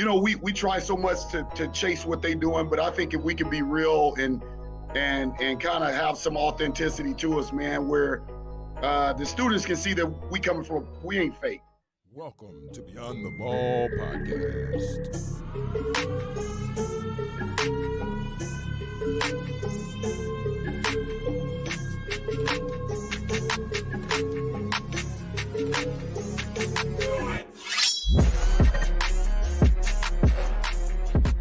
you know, we we try so much to to chase what they doing, but I think if we can be real and and and kind of have some authenticity to us, man, where uh, the students can see that we coming from, we ain't fake. Welcome to Beyond the Ball podcast.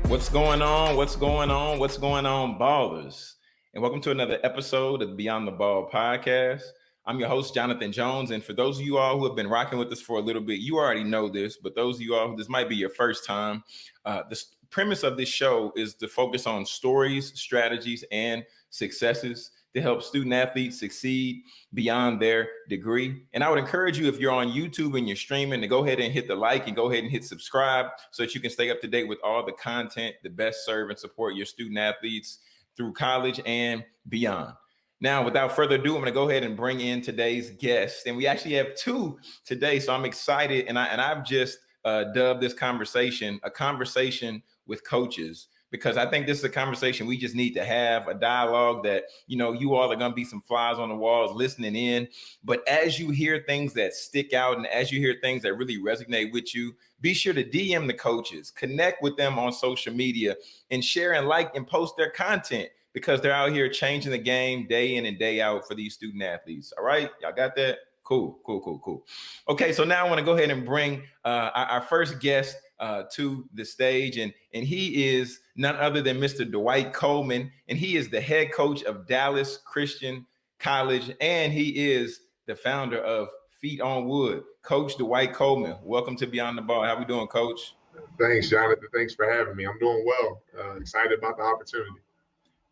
What's going on? What's going on? What's going on, ballers? And welcome to another episode of Beyond the Ball podcast. I'm your host, Jonathan Jones. And for those of you all who have been rocking with us for a little bit, you already know this, but those of you all, this might be your first time. Uh, the premise of this show is to focus on stories, strategies, and successes to help student athletes succeed beyond their degree. And I would encourage you, if you're on YouTube and you're streaming, to go ahead and hit the like and go ahead and hit subscribe so that you can stay up to date with all the content to best serve and support your student athletes through college and beyond. Now, without further ado, I'm going to go ahead and bring in today's guest, and we actually have two today. So I'm excited, and I and I've just uh, dubbed this conversation a conversation with coaches because I think this is a conversation we just need to have a dialogue that, you know, you all are going to be some flies on the walls listening in. But as you hear things that stick out and as you hear things that really resonate with you, be sure to DM the coaches, connect with them on social media and share and like and post their content because they're out here changing the game day in and day out for these student athletes. All right. Y'all got that? Cool, cool, cool, cool. Okay, so now I want to go ahead and bring uh, our, our first guest uh, to the stage, and and he is none other than Mr. Dwight Coleman, and he is the head coach of Dallas Christian College, and he is the founder of Feet on Wood. Coach Dwight Coleman, welcome to Beyond the Ball. How are we doing, Coach? Thanks, Jonathan. Thanks for having me. I'm doing well. Uh, excited about the opportunity.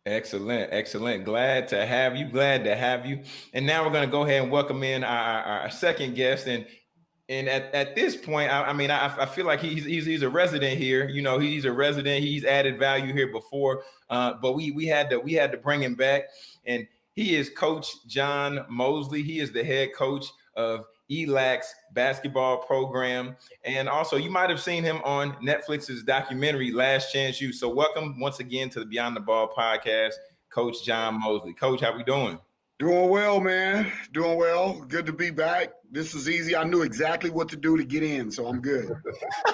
Excellent, excellent. Glad to have you. Glad to have you. And now we're going to go ahead and welcome in our, our second guest, and and at, at this point, I, I mean, I, I, feel like he's, he's he's a resident here. You know, he's a resident. He's added value here before, uh, but we we had to we had to bring him back, and he is Coach John Mosley. He is the head coach of ELAC's basketball program, and also you might have seen him on Netflix's documentary Last Chance U. So, welcome once again to the Beyond the Ball podcast, Coach John Mosley. Coach, how we doing? Doing well, man. Doing well. Good to be back. This is easy. I knew exactly what to do to get in, so I'm good.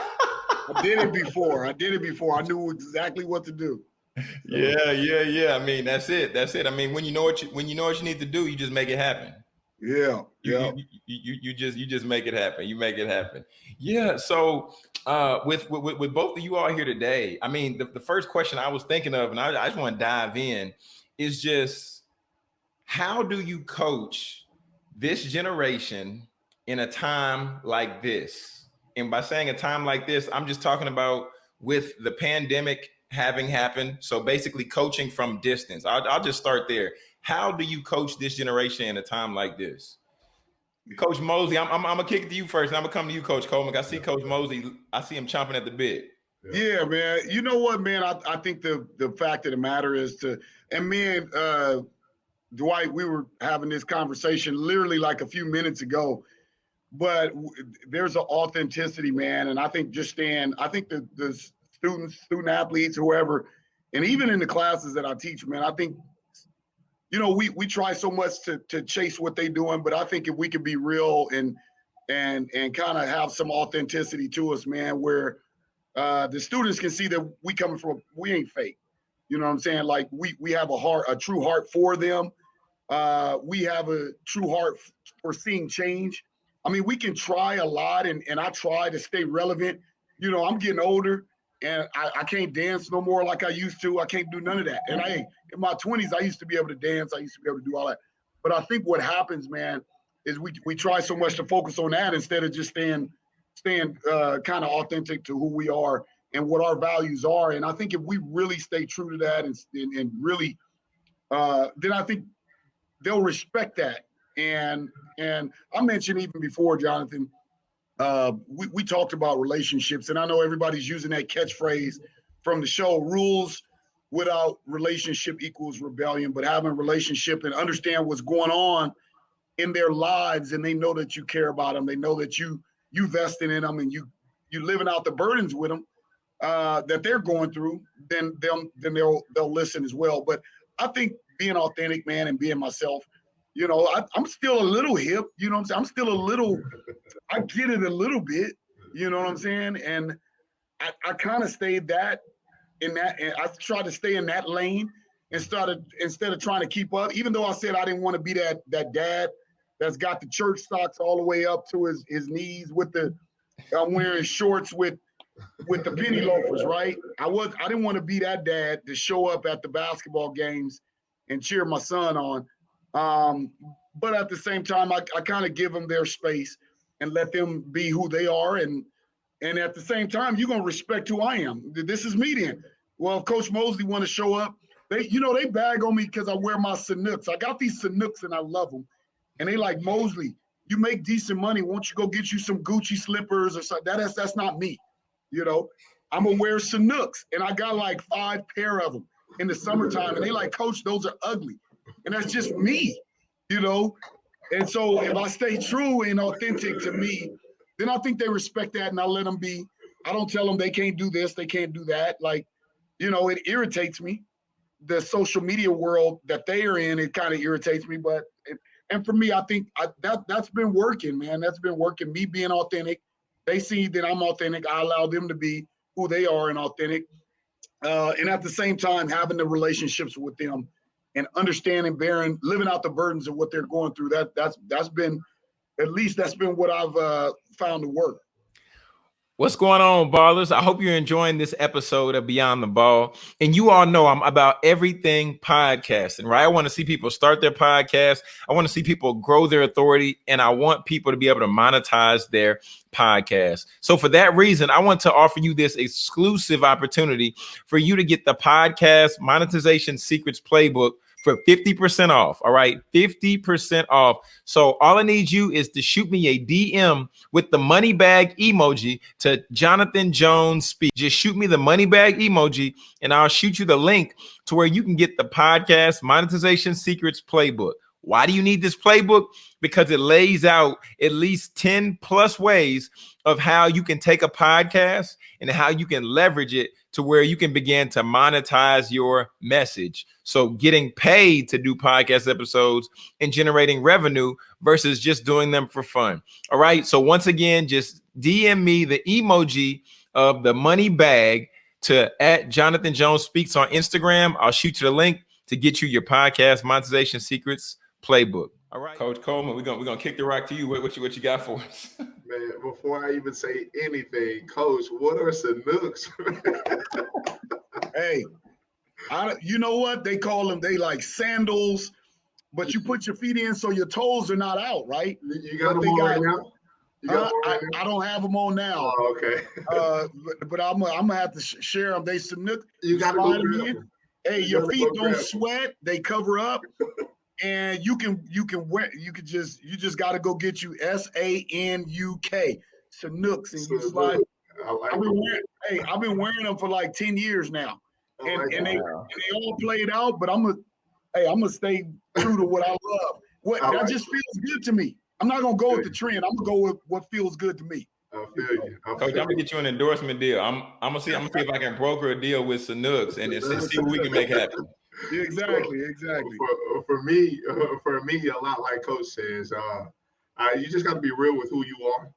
I did it before. I did it before. I knew exactly what to do. So. Yeah, yeah, yeah. I mean, that's it. That's it. I mean, when you know what you when you know what you need to do, you just make it happen. Yeah, yeah. You, you, you, you just you just make it happen. You make it happen. Yeah. So uh, with, with with both of you all here today, I mean, the, the first question I was thinking of, and I, I just want to dive in, is just how do you coach this generation in a time like this? And by saying a time like this, I'm just talking about with the pandemic having happened. So basically coaching from distance. I'll, I'll just start there. How do you coach this generation in a time like this? Coach Mosley, I'm, I'm, I'm, gonna kick it to you first. I'm gonna come to you, Coach Coleman. I see Coach Mosley. I see him chomping at the bit. Yeah, man. You know what, man? I, I think the the fact of the matter is to, and man, uh, Dwight, we were having this conversation literally like a few minutes ago, but there's an authenticity, man. And I think just staying, I think the, the students, student athletes, whoever, and even in the classes that I teach, man, I think, you know, we we try so much to to chase what they're doing, but I think if we could be real and and and kind of have some authenticity to us, man, where uh, the students can see that we coming from, we ain't fake. You know what I'm saying? Like we we have a heart, a true heart for them. Uh, we have a true heart for seeing change. I mean, we can try a lot, and, and I try to stay relevant. You know, I'm getting older, and I, I can't dance no more like I used to. I can't do none of that. And I, in my 20s, I used to be able to dance. I used to be able to do all that. But I think what happens, man, is we we try so much to focus on that instead of just staying staying uh, kind of authentic to who we are and what our values are. And I think if we really stay true to that and and, and really, uh, then I think they'll respect that. And and I mentioned even before, Jonathan, uh, we, we talked about relationships, and I know everybody's using that catchphrase from the show rules without relationship equals rebellion, but having a relationship and understand what's going on in their lives and they know that you care about them. They know that you you vested in them and you you living out the burdens with them. uh, that they're going through, then they'll then they'll they'll listen as well. But I think being an authentic, man, and being myself, you know, I, am still a little hip. You know what I'm saying? I'm still a little. I get it a little bit. You know what I'm saying? And I, I kind of stayed that in that. And I tried to stay in that lane and started instead of trying to keep up. Even though I said I didn't want to be that that dad that's got the church socks all the way up to his his knees with the I'm wearing shorts with with the penny loafers, right? I was I didn't want to be that dad to show up at the basketball games and cheer my son on. Um, but at the same time, I, I kind of give them their space and let them be who they are. And and at the same time, you're gonna respect who I am. This is me then. Well, Coach Mosley want to show up, they you know they bag on me because I wear my Sanuks. I got these Sanuks and I love them. And they like Mosley, you make decent money. Won't you go get you some Gucci slippers or something? That is that's not me. You know, I'm gonna wear Sanuks, and I got like five pair of them in the summertime, and they like, Coach, those are ugly, and that's just me. You know, and so if I stay true and authentic to me, then I think they respect that, and I let them be. I don't tell them they can't do this, they can't do that. Like, you know, it irritates me. The social media world that they are in, it kind of irritates me, but. It, and for me, I think I, that that's been working, man. That's been working. Me being authentic, they see that I'm authentic. I allow them to be who they are and authentic, uh, and at the same time having the relationships with them and understanding, bearing, living out the burdens of what they're going through. That that's that's been, at least that's been what I've uh, found to work. What's going on, ballers? I hope you're enjoying this episode of Beyond the Ball. And you all know I'm about everything podcasting, right? I want to see people start their podcast. I want to see people grow their authority, and I want people to be able to monetize their podcast. So, for that reason, I want to offer you this exclusive opportunity for you to get the podcast monetization secrets playbook for 50% off. All right, 50% off. So all I need you is to shoot me a DM with the money bag emoji to Jonathan Jones Speak. Just shoot me the money bag emoji and I'll shoot you the link to where you can get the podcast monetization secrets playbook. Why do you need this playbook? Because it lays out at least 10 plus ways of how you can take a podcast and how you can leverage it to where you can begin to monetize your message. So, getting paid to do podcast episodes and generating revenue versus just doing them for fun. All right. So, once again, just DM me the emoji of the money bag to at Jonathan Jones Speaks on Instagram. I'll shoot you the link to get you your podcast monetization secrets playbook. All right, Coach Coleman, we're gonna we're gonna kick the rock to you. What, what you what you got for us? Man, before I even say anything, Coach, what are Sanuks? hey, I, you know what they call them? They like sandals, but you put your feet in so your toes are not out, right? You got them on right now. Uh, I, I, don't have them on now. Oh, okay. uh, but, but, I'm, I'm gonna have to sh share them. They Sanuk. You got them in. Hey, you your feet don't sweat. They cover up. and you can you can wear you could just you just got to go get you S A N U K Sanuks and you slide. I've been wearing, hey, I've been wearing them for like ten years now, oh and, and they and they all played out. But I'm gonna hey, I'm gonna stay true to what I love. What that like just feels good to me. I'm not gonna go with the trend. I'm gonna go with what feels good to me. I feel you. I feel Coach, I'm gonna get you an endorsement deal. I'm I'm gonna see I'm gonna see if I can broker a deal with Sanuks and see what we can make happen exactly, exactly. For, for me, for me, a lot like Coach says, uh, uh, you just got to be real with who you are.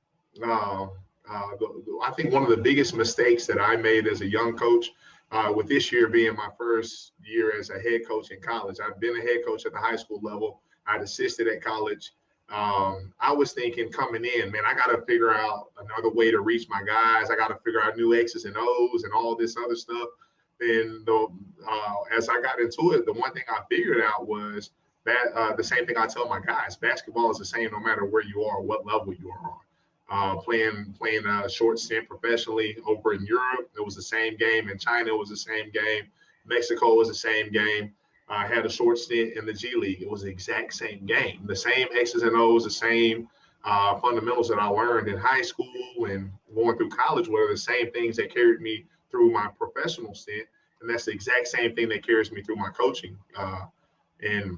Uh, uh, the, the, I think one of the biggest mistakes that I made as a young coach, uh, with this year being my first year as a head coach in college, I've been a head coach at the high school level. I'd assisted at college. Um, I was thinking coming in, man, I got to figure out another way to reach my guys. I got to figure out new X's and O's and all this other stuff. And the, uh, as I got into it, the one thing I figured out was that uh, the same thing I tell my guys: basketball is the same no matter where you are, what level you are on. Uh, playing playing a short stint professionally over in Europe, it was the same game. In China, it was the same game. Mexico was the same game. I had a short stint in the G League. It was the exact same game. The same X's and O's, the same uh, fundamentals that I learned in high school and going through college were the same things that carried me through my professional stint, and that's the exact same thing that carries me through my coaching. Uh, and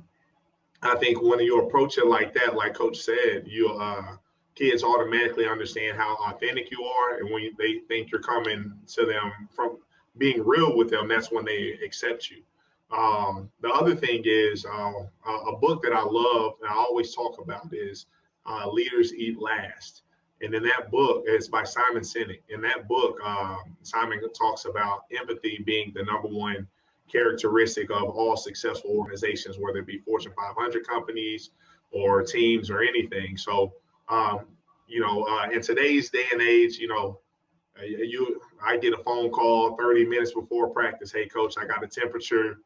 I think when you approach it like that, like Coach said, you uh, kids automatically understand how authentic you are, and when they think you're coming to them from being real with them, that's when they accept you. Um, the other thing is uh, a book that I love and I always talk about is uh, Leaders Eat Last. And in that book, it's by Simon Sinek. In that book, um, Simon talks about empathy being the number one characteristic of all successful organizations, whether it be Fortune 500 companies or teams or anything. So, um, you know, uh, in today's day and age, you know, uh, you I get a phone call 30 minutes before practice. Hey, coach, I got a temperature.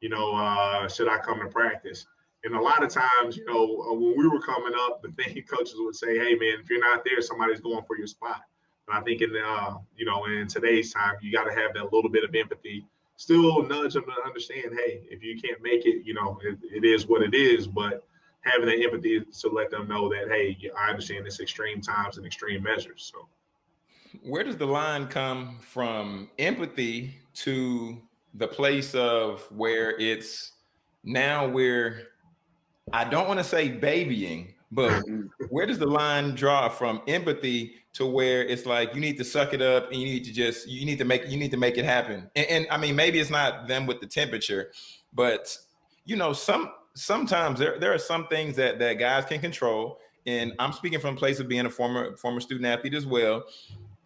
You know, uh, should I come to practice? And a lot of times, you know, uh, when we were coming up, the thing coaches would say, "Hey, man, if you're not there, somebody's going for your spot." And I think in uh, you know, in today's time, you got to have that little bit of empathy. Still nudge them to understand, hey, if you can't make it, you know, it, it is what it is. But having that empathy to let them know that, hey, I understand this extreme times and extreme measures. So, where does the line come from empathy to the place of where it's now we're I don't want to say babying, but mm-hmm. where does the line draw from empathy to where it's like you need to suck it up and you need to just you need to make you need to make it happen. And, and I mean maybe it's not them with the temperature, but you know some sometimes there there are some things that that guys can control. And I'm speaking from a place of being a former former student athlete as well.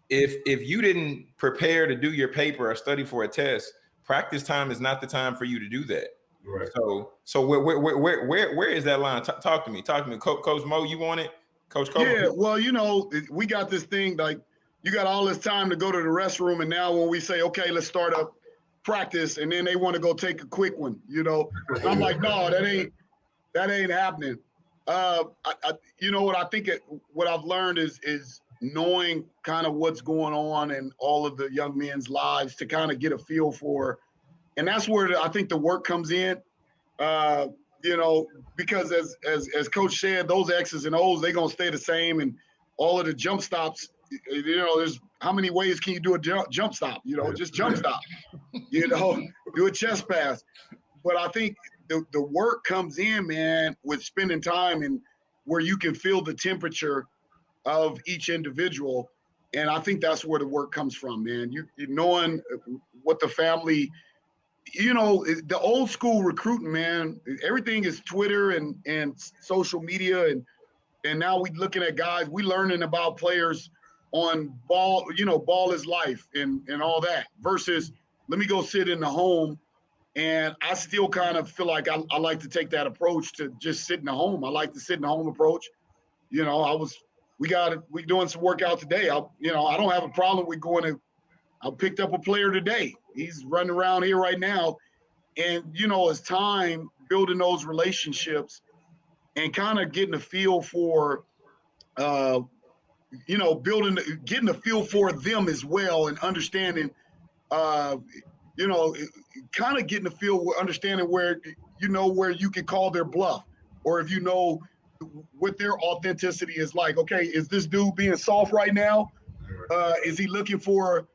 If if you didn't prepare to do your paper or study for a test, practice time is not the time for you to do that. Right. So, so where, where, where, where, where is that line? T- talk to me. Talk to me, Coach, Coach Mo. You want it, Coach? Cole? Yeah. Well, you know, we got this thing like you got all this time to go to the restroom, and now when we say, okay, let's start up practice, and then they want to go take a quick one, you know, I'm like, no, that ain't that ain't happening. Uh, I, I, you know what I think it, what I've learned is is knowing kind of what's going on in all of the young men's lives to kind of get a feel for and that's where I think the work comes in. Uh, you know, because as as as Coach said, those X's and O's they're gonna stay the same, and all of the jump stops. You know, there's how many ways can you do a jump, jump stop? You know, just jump stop. You know, do a chest pass. But I think the the work comes in, man, with spending time and where you can feel the temperature of each individual. And I think that's where the work comes from, man. You, you knowing what the family you know, the old school recruiting, man, everything is Twitter and and social media and and now we looking at guys, we learning about players on ball, you know, ball is life and and all that versus let me go sit in the home and I still kind of feel like I, I like to take that approach to just sit in the home. I like to sit in the home approach. You know, I was we got we doing some workout today. I you know, I don't have a problem with going to I picked up a player today. He's running around here right now. And, you know, it's time building those relationships and kind of getting a feel for, uh, you know, building, getting a feel for them as well and understanding, uh, you know, kind of getting a feel, understanding where, you know, where you can call their bluff or if you know what their authenticity is like. Okay, is this dude being soft right now? Uh, is he looking for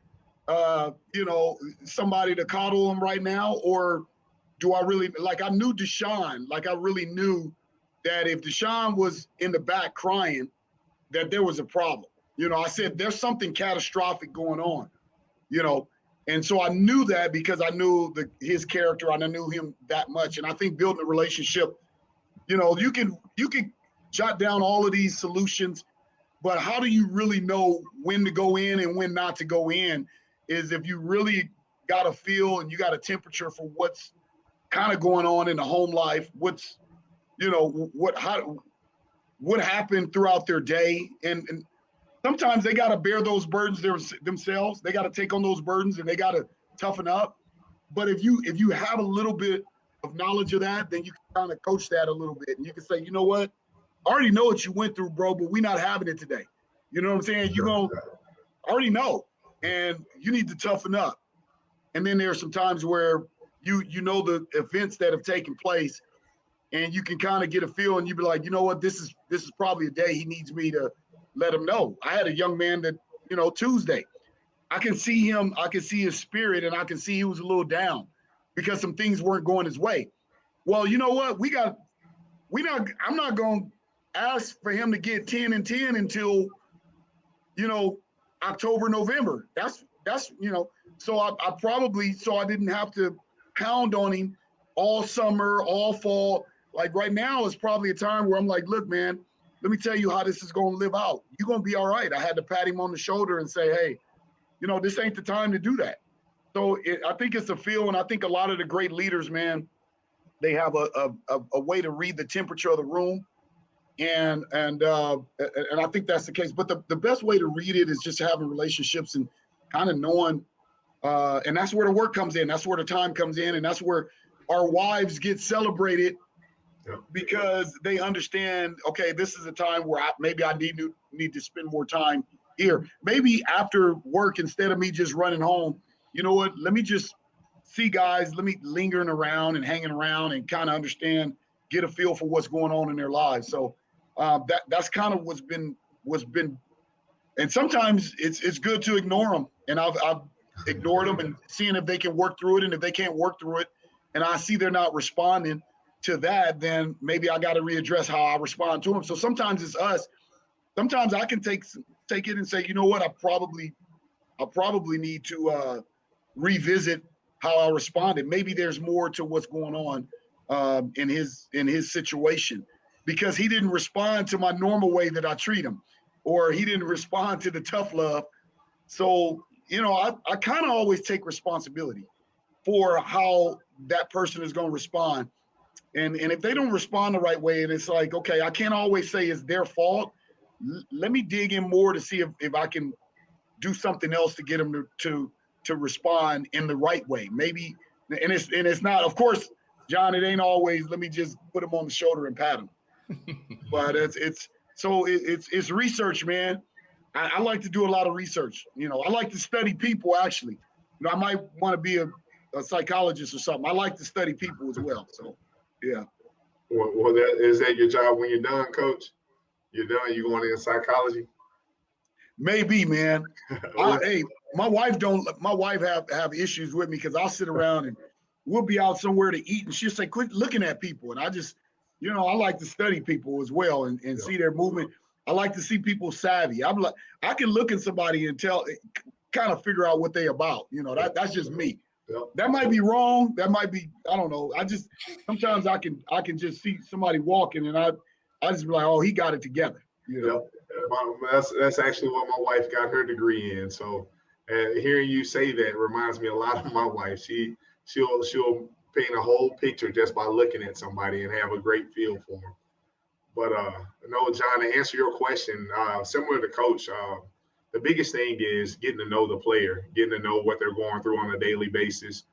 uh, you know, somebody to coddle him right now, or do I really like? I knew Deshaun, like I really knew that if Deshaun was in the back crying, that there was a problem. You know, I said there's something catastrophic going on. You know, and so I knew that because I knew the his character and I knew him that much. And I think building a relationship, you know, you can you can jot down all of these solutions, but how do you really know when to go in and when not to go in? Is if you really got a feel and you got a temperature for what's kind of going on in the home life, what's you know what how what happened throughout their day, and, and sometimes they got to bear those burdens their, themselves. They got to take on those burdens and they got to toughen up. But if you if you have a little bit of knowledge of that, then you can kind of coach that a little bit, and you can say, you know what, I already know what you went through, bro, but we're not having it today. You know what I'm saying? You're gonna I already know and you need to toughen up. And then there are some times where you you know the events that have taken place, and you can kind of get a feel, and you be like, you know what, this is this is probably a day he needs me to let him know. I had a young man that you know Tuesday, I can see him, I can see his spirit, and I can see he was a little down because some things weren't going his way. Well, you know what, we got we not. I'm not going to ask for him to get 10 and 10 until, you know, October, November. That's that's you know, so I, I probably so I didn't have to pound on him all summer, all fall. Like right now is probably a time where I'm like, look, man, let me tell you how this is going to live out. You're going to be all right. I had to pat him on the shoulder and say, hey, you know, this ain't the time to do that. So it, I think it's a feel, and I think a lot of the great leaders, man, they have a, a, a way to read the temperature of the room. And and uh, and I think that's the case. But the, the best way to read it is just having relationships and kind of knowing. Uh, and that's where the work comes in. That's where the time comes in, and that's where our wives get celebrated because they understand. Okay, this is a time where I, maybe I need to need to spend more time here. Maybe after work, instead of me just running home, you know what? Let me just see guys. Let me lingering around and hanging around and kind of understand, get a feel for what's going on in their lives. So uh, that that's kind of what's been what's been. And sometimes it's it's good to ignore them, and I've I've ignored them and seeing if they can work through it, and if they can't work through it, and I see they're not responding to that, then maybe I got to readdress how I respond to them. So sometimes it's us. Sometimes I can take take it and say, you know what, I probably I probably need to uh, revisit how I responded. Maybe there's more to what's going on um, in his in his situation because he didn't respond to my normal way that I treat him, or he didn't respond to the tough love. So you know, I, I kind of always take responsibility for how that person is going to respond. And, and if they don't respond the right way, and it's like, okay, I can't always say it's their fault. L- let me dig in more to see if, if I can do something else to get them to, to to respond in the right way. Maybe, and it's and it's not, of course, John. It ain't always. Let me just put him on the shoulder and pat him. But it's it's so it, it's it's research, man. I, I, like to do a lot of research. You know, I like to study people. Actually, you know, I might want to be a, a psychologist or something. I like to study people as well. So, yeah. Well, well, that is that your job when you're done, Coach? You're done. You going into psychology? Maybe, man. I, hey, my wife don't. My wife have have issues with me because I'll sit around and we'll be out somewhere to eat, and she'll say, "Quit looking at people." And I just, you know, I like to study people as well and, and yeah. see their movement. I like to see people savvy. I'm like, I can look at somebody and tell, kind of figure out what they about. You know, that that's just me. Yep. That might be wrong. That might be, I don't know. I just sometimes I can I can just see somebody walking and I I just be like, oh, he got it together. You know. Yep. That's that's actually what my wife got her degree in. So uh, hearing you say that reminds me a lot of my wife. She she'll she'll paint a whole picture just by looking at somebody and have a great feel for them. But uh, no, John, to answer your question, uh, similar to Coach, uh, the biggest thing is getting to know the player, getting to know what they're going through on a daily basis,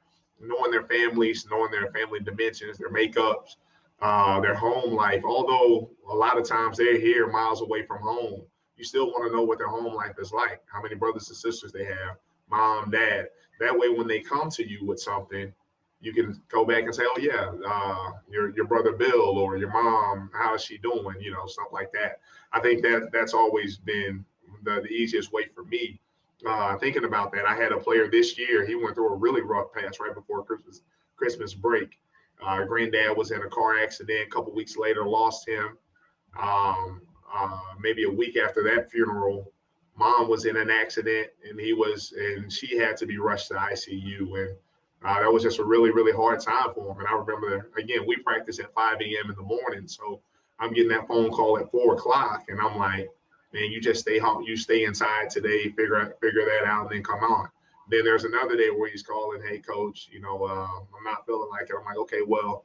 knowing their families, knowing their family dimensions, their makeups, uh, their home life. Although a lot of times they're here miles away from home, you still want to know what their home life is like, how many brothers and sisters they have, mom, dad. That way, when they come to you with something, you can go back and say, "Oh yeah, uh, your your brother Bill or your mom, how is she doing?" You know, stuff like that. I think that that's always been the, the easiest way for me. Uh, thinking about that, I had a player this year. He went through a really rough patch right before Christmas Christmas break. Uh, granddad was in a car accident. A couple weeks later, lost him. Um, uh, maybe a week after that funeral, mom was in an accident and he was, and she had to be rushed to ICU. And uh, that was just a really, really hard time for him. And I remember, again, we practice at 5 a.m. in the morning. So I'm getting that phone call at four o'clock and I'm like, man, you just stay home, you stay inside today, figure out, figure that out and then come on. Then there's another day where he's calling, hey coach, you know, uh, I'm not feeling like it. I'm like, okay, well,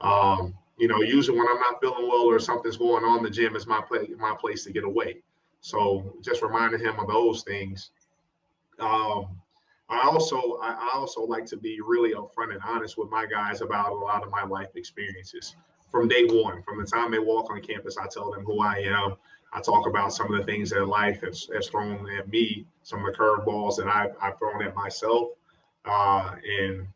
um, you know, usually when I'm not feeling well or something's going on, the gym is my place, my place to get away. So just reminding him of those things. Um, I also I also like to be really upfront and honest with my guys about a lot of my life experiences from day one. From the time they walk on campus, I tell them who I am. I talk about some of the things that life has, has thrown at me, some of the curveballs that I've, I've thrown at myself, uh, and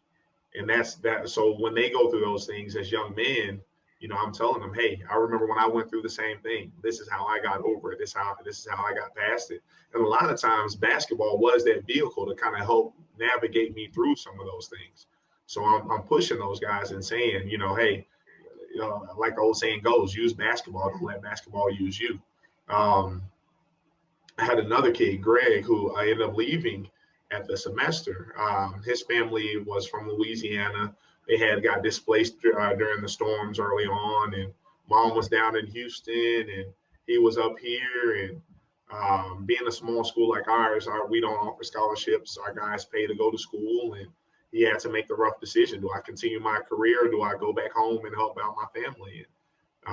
and that's that. So when they go through those things as young men, you know, I'm telling them, hey, I remember when I went through the same thing. This is how I got over it. This how this is how I got past it. And a lot of times, basketball was that vehicle to kind of help navigate me through some of those things. So I'm, I'm pushing those guys and saying, you know, hey, uh, like the old saying goes, use basketball, don't let basketball use you. Um, I had another kid, Greg, who I ended up leaving at the semester. Um, his family was from Louisiana. They had got displaced uh, during the storms early on, and mom was down in Houston, and he was up here. And um, being a small school like ours, our, we don't offer scholarships. Our guys pay to go to school, and he had to make the rough decision: Do I continue my career? Or do I go back home and help out my family? And,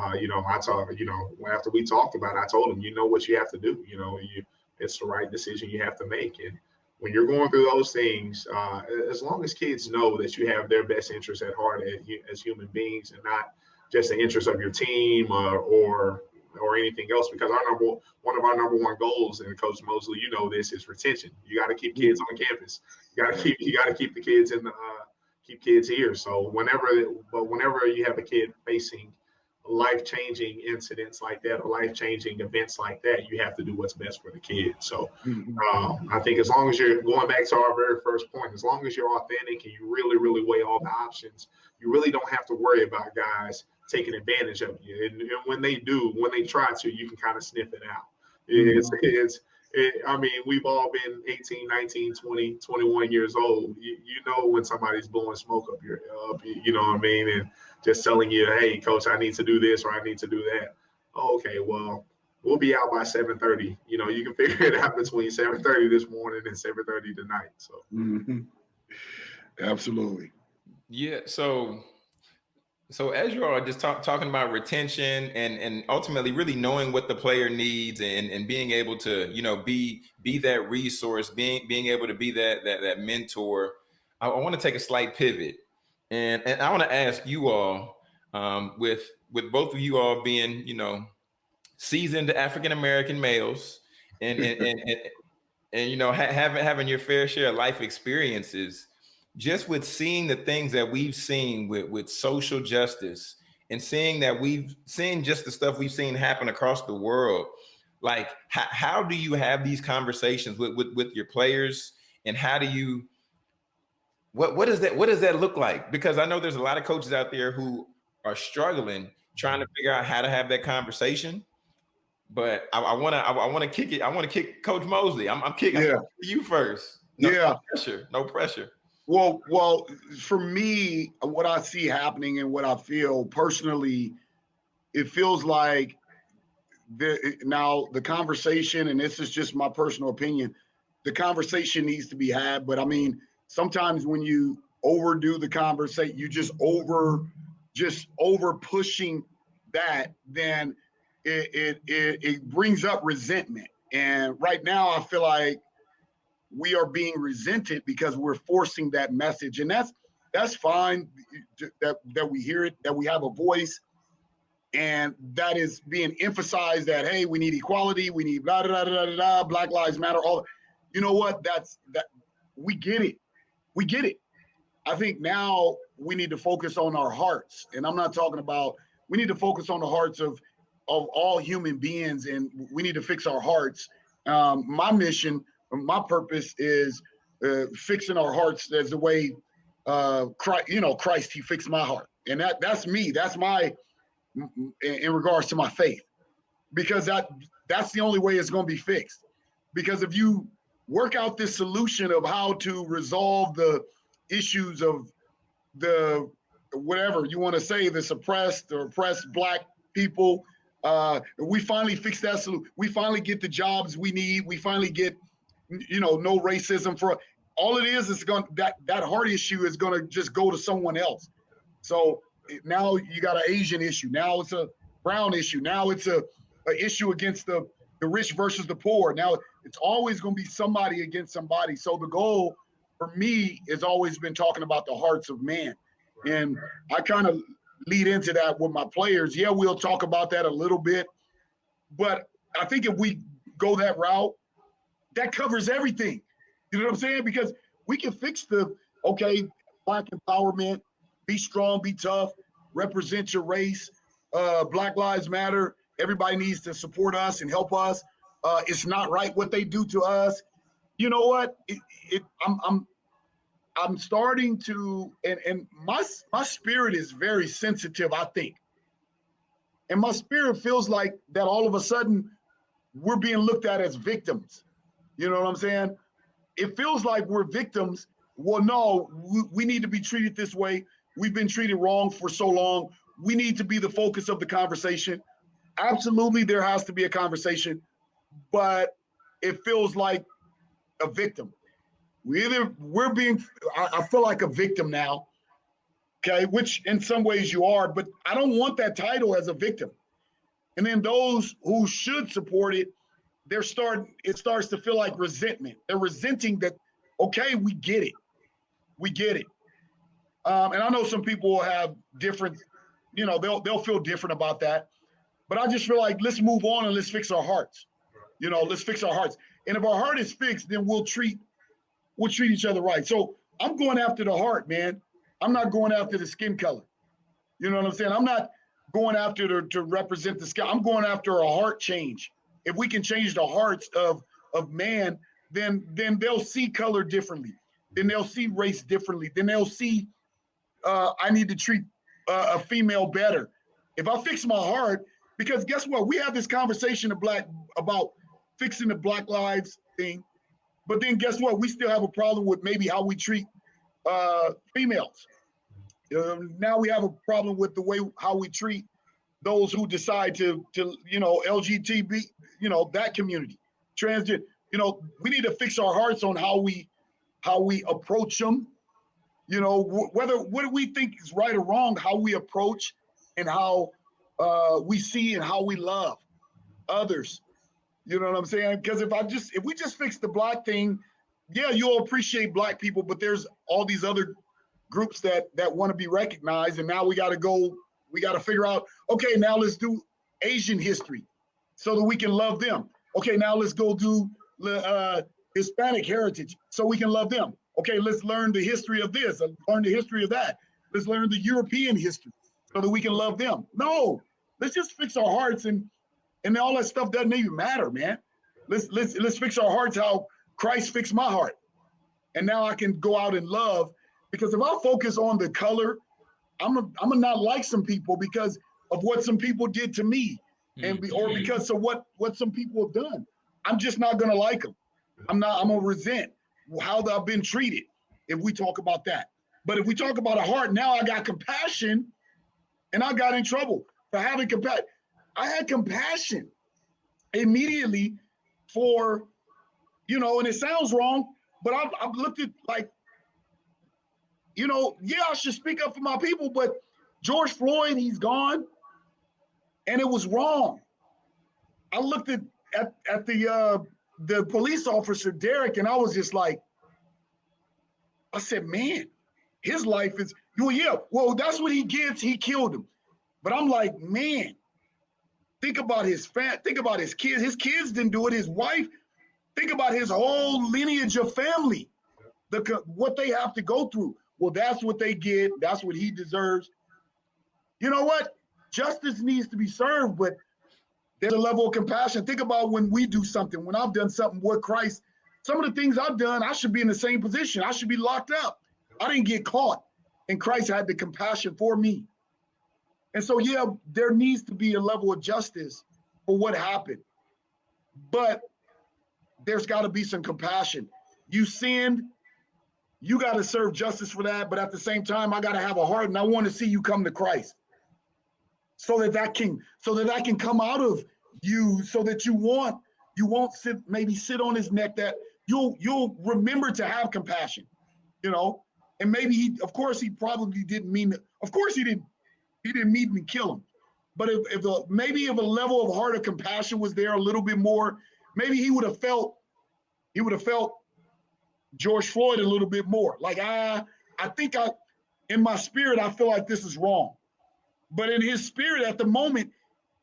uh, you know, I told you know after we talked about it, I told him, you know what you have to do. You know, you it's the right decision you have to make. And when you're going through those things, uh, as long as kids know that you have their best interests at heart as, human beings and not just the interest of your team uh, or or anything else, because our number one of our number one goals, and Coach Mosley, you know this, is retention. You got to keep kids on campus. You got to keep you got to keep the kids in the uh, keep kids here. So whenever, but whenever you have a kid facing life changing incidents like that or life changing events like that, you have to do what's best for the kid. So mm-hmm. um, I think as long as you're going back to our very first point, as long as you're authentic and you really, really weigh all the options, you really don't have to worry about guys taking advantage of you. And, and when they do, when they try to, you can kind of sniff it out. It's, mm-hmm. it's, it, I mean, we've all been 18, 19, 20, 21 years old. You, you know when somebody's blowing smoke up your, up, you know what I mean? And just telling you, hey, coach, I need to do this or I need to do that. Oh, okay, well, we'll be out by 7:30. You know, you can figure it out between 7:30 this morning and 7:30 tonight. So, mm-hmm. absolutely. Yeah. So, so as you are just talk, talking about retention and and ultimately really knowing what the player needs and and being able to you know be be that resource, being being able to be that that that mentor. I, I want to take a slight pivot and, and I want to ask you all, um, with with both of you all being, you know, seasoned African American males, and and, and, and, and you know ha- having having your fair share of life experiences, just with seeing the things that we've seen with with social justice, and seeing that we've seen just the stuff we've seen happen across the world. Like, how, how do you have these conversations with, with with your players, and how do you what what does that what does that look like? Because I know there's a lot of coaches out there who are struggling trying to figure out how to have that conversation. But I want to I, want to kick it. I want to kick Coach Mosley. I'm, I'm kicking yeah. you first. No, yeah, no pressure. No pressure. Well, well, for me, what I see happening and what I feel personally, it feels like the now the conversation, and this is just my personal opinion, the conversation needs to be had. But I mean, sometimes when you overdo the conversation, you just over just over pushing that, then it, it it it brings up resentment. And right now, I feel like we are being resented because we're forcing that message, and that's that's fine that that we hear it, that we have a voice, and that is being emphasized that hey, we need equality, we need blah blah blah blah blah, Black Lives Matter. All you know what? That's that we get it we get it. I think now we need to focus on our hearts. And I'm not talking about we need to focus on the hearts of of all human beings and we need to fix our hearts. Um, my mission, my purpose is uh, fixing our hearts as the way uh, Christ, you know, Christ, he fixed my heart. And that that's me. That's my in, in regards to my faith. Because that that's the only way it's going to be fixed. Because if you work out this solution of how to resolve the issues of the whatever you want to say the suppressed or oppressed black people. Uh, we finally fix that solution we finally get the jobs we need we finally get you know no racism for all it is is going that that heart issue is going to just go to someone else. So now you got an asian issue now it's a brown issue now it's a, a issue against the the rich versus the poor now it's always going to be somebody against somebody. So the goal for me has always been talking about the hearts of man. And I kind of lead into that with my players. Yeah, we'll talk about that a little bit. But I think if we go that route, that covers everything. You know what I'm saying? Because we can fix the okay, black empowerment, be strong, be tough, represent your race, uh, Black Lives Matter. Everybody needs to support us and help us uh, it's not right what they do to us. You know what? It, it, I'm, I'm, I'm starting to, and, and my, my spirit is very sensitive, I think. And my spirit feels like that all of a sudden we're being looked at as victims. You know what I'm saying? It feels like we're victims. Well, no, we, we need to be treated this way. We've been treated wrong for so long. We need to be the focus of the conversation. Absolutely, there has to be a conversation, but it feels like a victim. We either we're being I, I feel like a victim now, okay, which in some ways you are, but I don't want that title as a victim. And then those who should support it, they're starting, it starts to feel like resentment. They're resenting that, okay, we get it. We get it. Um, and I know some people will have different, you know, they'll they'll feel different about that. But I just feel like let's move on and let's fix our hearts. You know, let's fix our hearts. And if our heart is fixed, then we'll treat we'll treat each other right. So I'm going after the heart, man. I'm not going after the skin color. You know what I'm saying? I'm not going after to, to represent the skin. I'm going after a heart change. If we can change the hearts of of man, then then they'll see color differently. Then they'll see race differently. Then they'll see uh, I need to treat uh, a female better. If I fix my heart, because guess what? We have this conversation of black about fixing the Black Lives thing, but then guess what? We still have a problem with maybe how we treat uh, females. Um, now we have a problem with the way how we treat those who decide to to you know LGBT, you know that community, transgender. You know, we need to fix our hearts on how we how we approach them. You know, wh- whether what do we think is right or wrong, how we approach and how uh, we see and how we love others. You know what I'm saying? Because if I just if we just fix the black thing, yeah, you'll appreciate black people, but there's all these other groups that that want to be recognized, and now we got to go. We got to figure out. Okay, now let's do Asian history, so that we can love them. Okay, now let's go do uh, Hispanic heritage, so we can love them. Okay, let's learn the history of this, uh, learn the history of that. Let's learn the European history, so that we can love them. No, let's just fix our hearts, and and all that stuff doesn't even matter, man. Let's let's let's fix our hearts how Christ fixed my heart, and now I can go out and love because if I focus on the color, I'm a, I'm gonna not like some people because of what some people did to me, and be, or mm-hmm. because of what what some people have done. I'm just not gonna like them. I'm not. I'm gonna resent how I've been treated. If we talk about that, but if we talk about a heart, now I got compassion, and I got in trouble for having compassion. I had compassion immediately for, you know, and it sounds wrong, but I've, I've looked at like you know, yeah, I should speak up for my people, but George Floyd, he's gone, and it was wrong. I looked at at, at the uh, the police officer Derek, and I was just like, I said, man, his life is well, yeah, well, that's what he gets. He killed him, but I'm like, man, think about his fat, think about his kids. His kids didn't do it. His wife. Think about his whole lineage of family, the what they have to go through well, that's what they get. That's what he deserves. You know what? Justice needs to be served, but there's a level of compassion. Think about when we do something, when I've done something with Christ, some of the things I've done, I should be in the same position. I should be locked up. I didn't get caught. And Christ had the compassion for me. And so, yeah, there needs to be a level of justice for what happened. But there's got to be some compassion. You sinned, you got to serve justice for that. But at the same time, I got to have a heart and I want to see you come to Christ so that that can, so that I can come out of you so that you want, you won't sit, maybe sit on his neck that you'll, you'll remember to have compassion, you know? And maybe he, of course, he probably didn't mean that. Of course he didn't, he didn't mean to kill him. But if, if a, maybe if a level of heart of compassion was there a little bit more, maybe he would have felt, he would have felt George Floyd a little bit more. Like I, I think I, in my spirit, I feel like this is wrong, but in his spirit at the moment,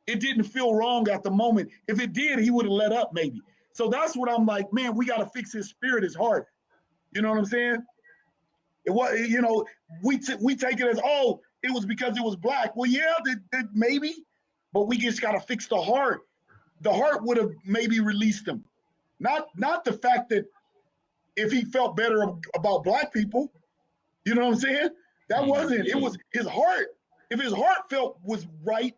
it didn't feel wrong at the moment. If it did, he would have let up maybe. So that's what I'm like, man. We got to fix his spirit, his heart. You know what I'm saying? It was, you know, we we take it as oh, it was because it was black. Well, yeah, maybe, but we just got to fix the heart. The heart would have maybe released him, not not the fact that if he felt better about black people. You know what I'm saying? That mm-hmm. wasn't. It was his heart. If his heart felt was right,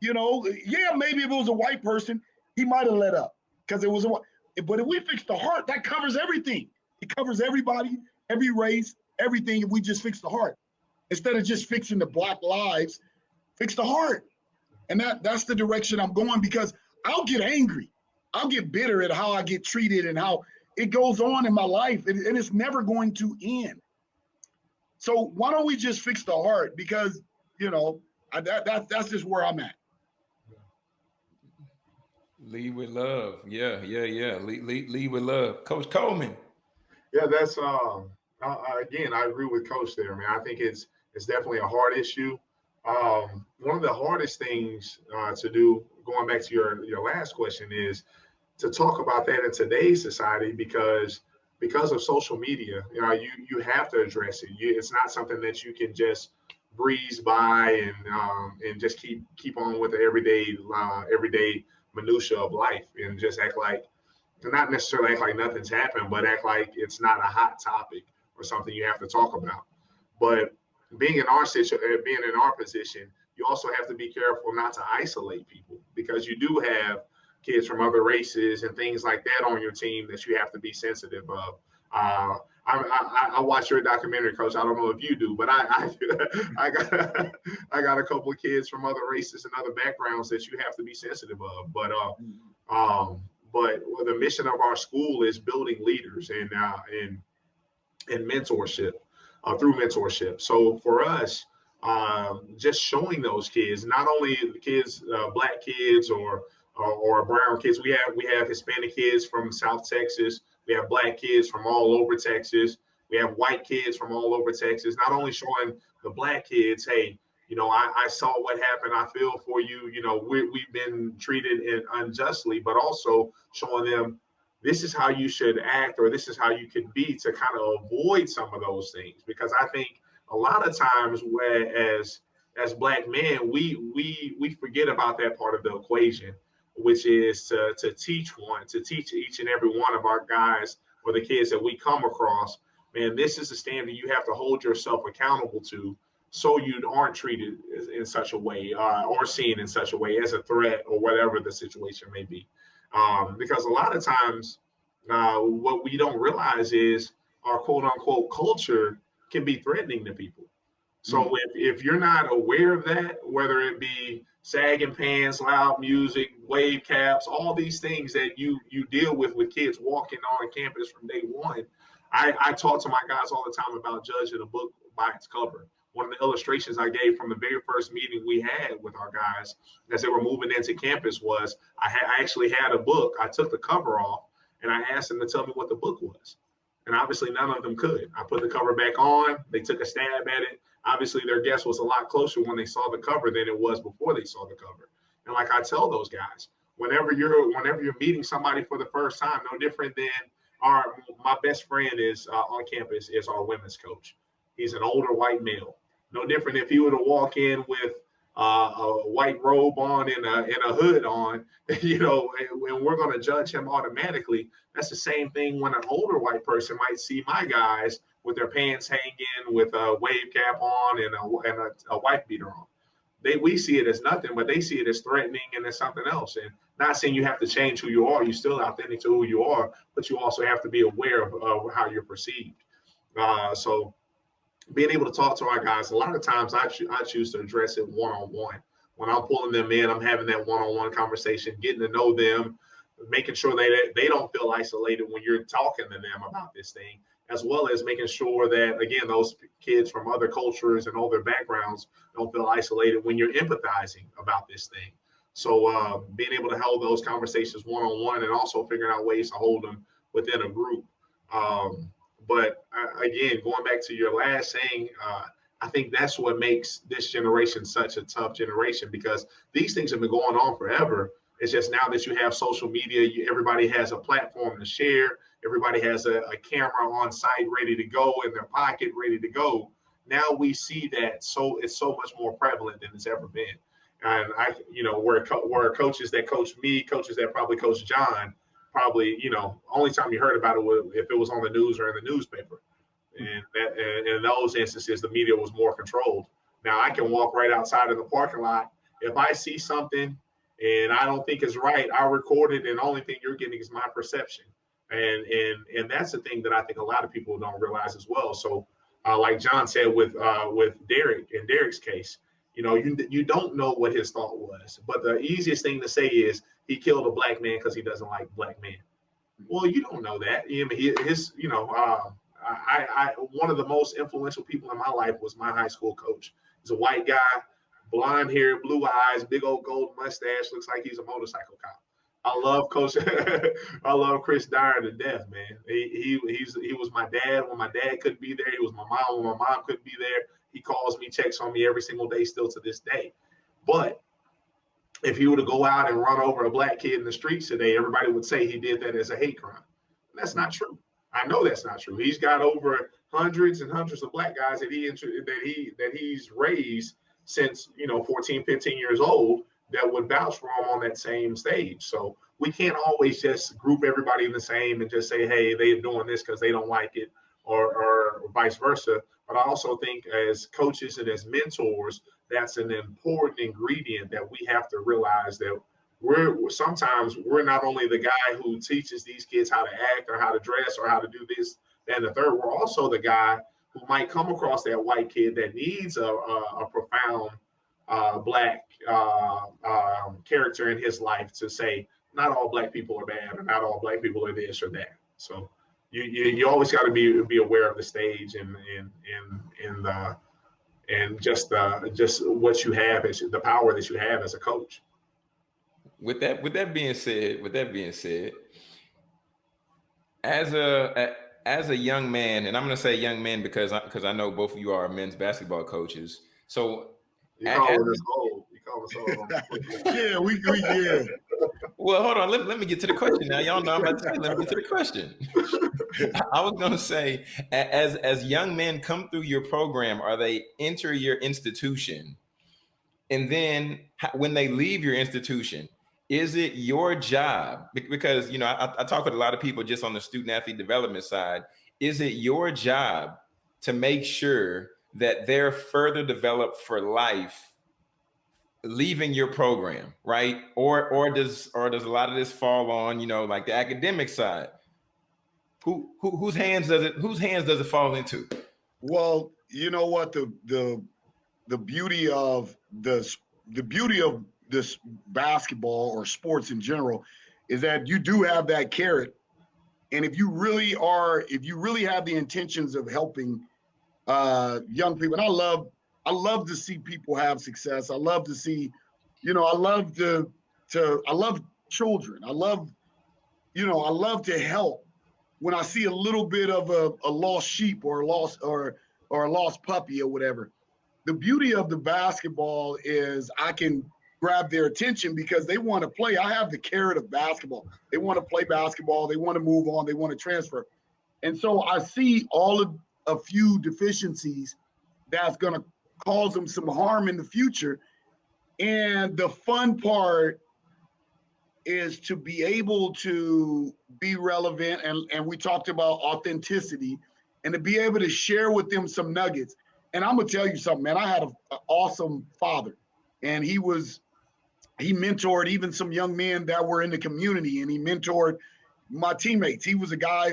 You know, yeah, maybe if it was a white person, he might have let up because it was a. But if we fix the heart, that covers everything. It covers everybody, every race, everything. If we just fix the heart, instead of just fixing the black lives, fix the heart. And that that's the direction I'm going because I'll get angry. I'll get bitter at how I get treated and how it goes on in my life, and, and it's never going to end. So why don't we just fix the heart? Because you know I, that, that that's just where I'm at. Lead with love. Yeah, yeah, yeah. Lead, lead, lead with love. Coach Coleman. Yeah, that's um uh, again, I agree with Coach there, man. I think it's it's definitely a hard issue. Um, one of the hardest things uh, to do, going back to your your last question, is to talk about that in today's society because because of social media, you know, you you have to address it. You, it's not something that you can just breeze by and um, and just keep keep on with the everyday uh, everyday minutia of life and just act like not necessarily act like nothing's happened, but act like it's not a hot topic or something you have to talk about. But being in our situation, uh, being in our position, you also have to be careful not to isolate people because you do have kids from other races and things like that on your team that you have to be sensitive of. Uh, I, I, I watch your documentary, Coach. I don't know if you do, but I I, I got I got a couple of kids from other races and other backgrounds that you have to be sensitive of. But uh, mm-hmm. um, but the mission of our school is building leaders and uh, and and mentorship uh, through mentorship. So for us, um, just showing those kids, not only the kids, uh, black kids or, or, or brown kids, we have we have Hispanic kids from South Texas, we have black kids from all over Texas, we have white kids from all over Texas. Not only showing the black kids, hey, you know, I, I saw what happened. I feel for you. You know, we, we've been treated unjustly, but also showing them this is how you should act or this is how you can be to kind of avoid some of those things. Because i think a lot of times where as as black men we we we forget about that part of the equation which is to to teach one to teach each and every one of our guys or the kids that we come across man this is a standard you have to hold yourself accountable to so you aren't treated in such a way uh, or seen in such a way as a threat or whatever the situation may be um, because a lot of times, uh, what we don't realize is our quote unquote culture can be threatening to people. So mm-hmm. if, if you're not aware of that, whether it be sagging pants, loud music, wave caps, all these things that you you deal with with kids walking on campus from day one, I, I talk to my guys all the time about judging a book by its cover one of the illustrations I gave from the very first meeting we had with our guys as they were moving into campus was I, ha- I actually had a book. I took the cover off and I asked them to tell me what the book was. And obviously, none of them could. I put the cover back on. They took a stab at it. Obviously, their guess was a lot closer when they saw the cover than it was before they saw the cover. And like I tell those guys, whenever you're whenever you're meeting somebody for the first time, no different than our my best friend is uh, on campus is our women's coach. He's an older white male. No different if he were to walk in with uh, a white robe on and a, and a hood on, you know, and we're going to judge him automatically. That's the same thing when an older white person might see my guys with their pants hanging, with a wave cap on and a, and a, a wife beater on. They we see it as nothing, but they see it as threatening and as something else. And not saying you have to change who you are, you're still authentic to who you are, but you also have to be aware of, of how you're perceived. Uh, so being able to talk to our guys, a lot of times I, cho- I choose to address it one on one. When I'm pulling them in, I'm having that one on one conversation, getting to know them, making sure they they don't feel isolated when you're talking to them about this thing, as well as making sure that again those kids from other cultures and other backgrounds don't feel isolated when you're empathizing about this thing. So uh, being able to hold those conversations one on one and also figuring out ways to hold them within a group. Um, but uh, again, going back to your last saying, uh, I think that's what makes this generation such a tough generation because these things have been going on forever. It's just now that you have social media, you, everybody has a platform to share. Everybody has a, a camera on site ready to go in their pocket, ready to go. Now we see that so it's so much more prevalent than it's ever been. And I, you know, where where coaches that coach me, coaches that probably coach John, probably you know only time you heard about it was if it was on the news or in the newspaper. And that and in those instances the media was more controlled. Now i can walk right outside of the parking lot. If I see something and I don't think it's right, I'll record it, and the only thing you're getting is my perception. And and and that's the thing that I think a lot of people don't realize as well. So, uh, like John said with uh, with Derek in Derek's case, you know, you you don't know what his thought was, but the easiest thing to say is he killed a black man because he doesn't like black men. Well, you don't know that. I mean, his, you know, uh, I, I, one of the most influential people in my life was my high school coach. He's a white guy, blonde hair, blue eyes, big old gold mustache. Looks like he's a motorcycle cop. I love Coach. I love Chris Dyer to death, man. He, he he's he was my dad when my dad couldn't be there. He was my mom when my mom couldn't be there. He calls me, checks on me every single day, still to this day. But if he were to go out and run over a black kid in the streets today, everybody would say he did that as a hate crime. That's not true. I know that's not true. He's got over hundreds and hundreds of black guys that he that he that he's raised since you know 14, 15 years old that would vouch for him on that same stage. So we can't always just group everybody in the same and just say, hey, they're doing this because they don't like it, or, or vice versa. But I also think as coaches and as mentors, that's an important ingredient that we have to realize that we're sometimes we're not only the guy who teaches these kids how to act or how to dress or how to do this and the third we're also the guy who might come across that white kid that needs a, a, a profound uh, black uh, um, character in his life to say not all black people are bad or not all black people are this or that. So you you, you always got to be be aware of the stage and and and and the and just uh, just what you have as the power that you have as a coach. With that, with that being said, with that being said, as a, as a young man, and I'm going to say young man because I, because I know both of you are men's basketball coaches. So, you call as, us old. You call us old. yeah, we, we yeah. Well, hold on. Let, let me get to the question now. Y'all know I'm about to say, let me get to the question. I was going to say, as as young men come through your program, are they enter your institution, and then when they leave your institution, is it your job? Because you know, I, I talk with a lot of people just on the student athlete development side. Is it your job to make sure that they're further developed for life leaving your program, right? Or or does or does a lot of this fall on, you know, like the academic side? Who, who whose hands does it whose hands does it fall into? Well, you know what the the the beauty of the the beauty of this basketball or sports in general is that you do have that carrot and if you really are if you really have the intentions of helping uh young people and i love I love to see people have success. I love to see, you know, I love to to I love children. I love, you know, I love to help when I see a little bit of a, a lost sheep or a lost or or a lost puppy or whatever. The beauty of the basketball is I can grab their attention because they want to play. I have the carrot of basketball. They want to play basketball. They want to move on. They want to transfer. And so I see all of a few deficiencies that's going to cause them some harm in the future. And the fun part is to be able to be relevant and, and we talked about authenticity and to be able to share with them some nuggets. And I'm gonna tell you something, man. I had an awesome father, and he was he mentored even some young men that were in the community, and he mentored my teammates. He was a guy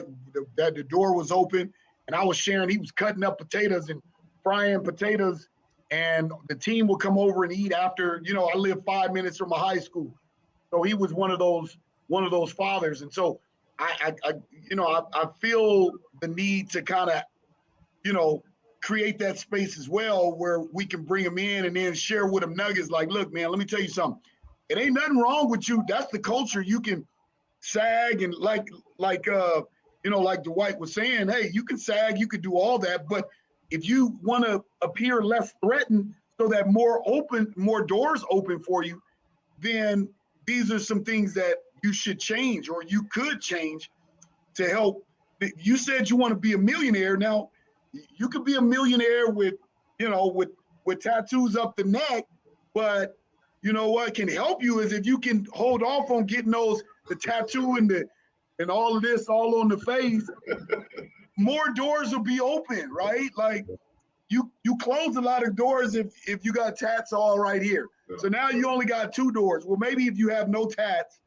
that the door was open, and I was sharing. He was cutting up potatoes and frying potatoes and the team would come over and eat after. You know, I live five minutes from a high school, so he was one of those one of those fathers. And so I, I, I you know, I, I feel the need to kind of, you know, create that space as well where we can bring them in and then share with them nuggets. Like, look, man, let me tell you something. It ain't nothing wrong with you. That's the culture. You can sag and like, like, uh, you know, like Dwight was saying, hey, you can sag, you can do all that, but if you want to appear less threatened so that more open more doors open for you then these are some things that you should change or you could change to help. You said you want to be a millionaire. Now you could be a millionaire with you know with with tattoos up the neck but you know what can help you is if you can hold off on getting those the tattoo and the and all of this all on the face more doors will be open, right? Like, you you close a lot of doors if if you got tats all right here. So now you only got two doors. Well, maybe if you have no tats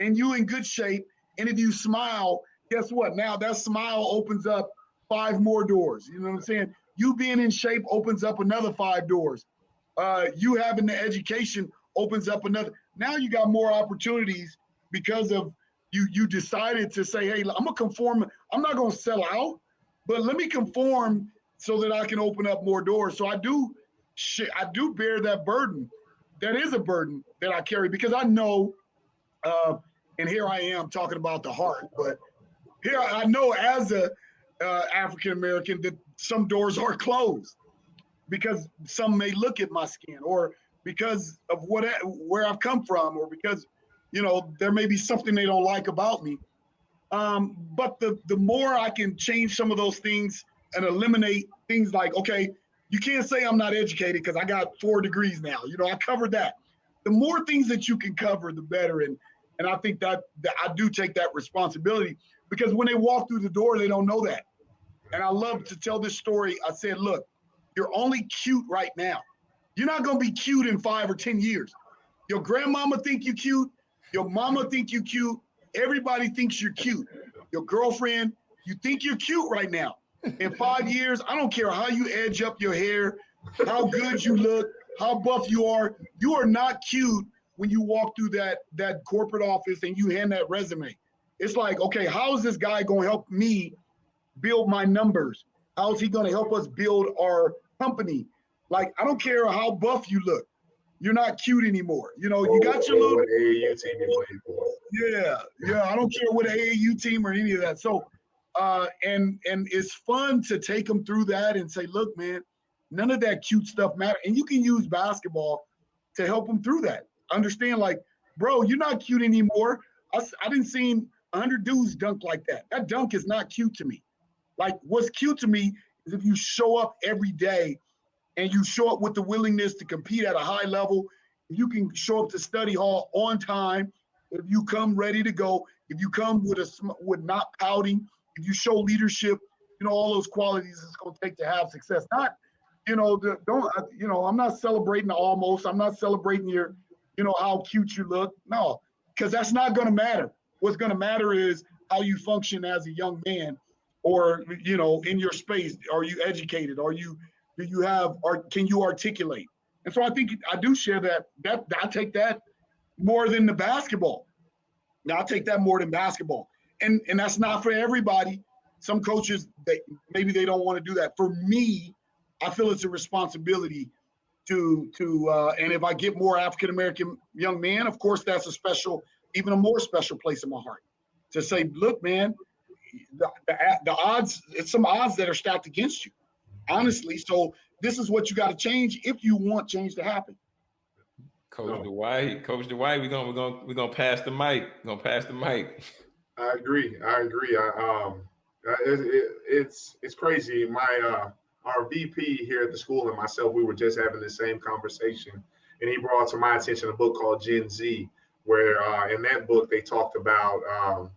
and you in good shape, and if you smile, guess what? Now that smile opens up five more doors. You know what I'm saying? You being in shape opens up another five doors. Uh, you having the education opens up another. Now you got more opportunities because of you. You decided to say, "Hey, I'm gonna conform. I'm not gonna sell out, but let me conform so that I can open up more doors." So I do, I do bear that burden. That is a burden that I carry because I know, uh, and here I am talking about the heart, but here I know as a uh, African American that some doors are closed because some may look at my skin or because of what where I've come from or because you know there may be something they don't like about me. Um, but the the more I can change some of those things and eliminate things like okay, you can't say I'm not educated because I got four degrees now. You know I covered that. The more things that you can cover, the better. And and I think that, that I do take that responsibility because when they walk through the door, they don't know that. And I love to tell this story. I said, look, you're only cute right now. You're not gonna be cute in five or 10 years. Your grandmama think you cute, your mama think you cute, everybody thinks you're cute. Your girlfriend, you think you're cute right now. In five years, I don't care how you edge up your hair, how good you look, how buff you are, you are not cute when you walk through that that corporate office and you hand that resume. It's like, okay, how is this guy going to help me build my numbers? How is he going to help us build our company? Like, I don't care how buff you look. You're not cute anymore. You know, you got your little AAU team you played for. Yeah, yeah. I don't care what AAU team or any of that. So, uh, and and it's fun to take them through that and say, look, man, none of that cute stuff matter. And you can use basketball to help them through that. Understand, like, bro, you're not cute anymore. I, I didn't see 100 dudes dunk like that. That dunk is not cute to me. Like, what's cute to me is if you show up every day and you show up with the willingness to compete at a high level, you can show up to study hall on time, if you come ready to go, if you come with a with not pouting, if you show leadership, you know all those qualities it's going to take to have success. Not, you know, the, don't you know? I'm not celebrating almost. I'm not celebrating your, you know, how cute you look. No, because that's not going to matter. What's going to matter is how you function as a young man, or you know, in your space. Are you educated? Are you do you have or can you articulate? And so I think I do share that. That I take that more than the basketball. Now I take that more than basketball, and and that's not for everybody. Some coaches they maybe they don't want to do that. For me, I feel it's a responsibility to to uh, and if I get more African American young men, of course that's a special even a more special place in my heart to say, look, man, the, the, the odds, it's some odds that are stacked against you, honestly. So this is what you got to change if you want change to happen. Coach Dwight, Coach Dwight, we're gonna we're gonna we're gonna pass the mic. We're gonna pass the mic. I agree. I agree. I, um, it, it, it's it's crazy. My uh, our VP here at the school and myself, we were just having the same conversation, and he brought to my attention a book called Gen Z, where uh, in that book they talked about um,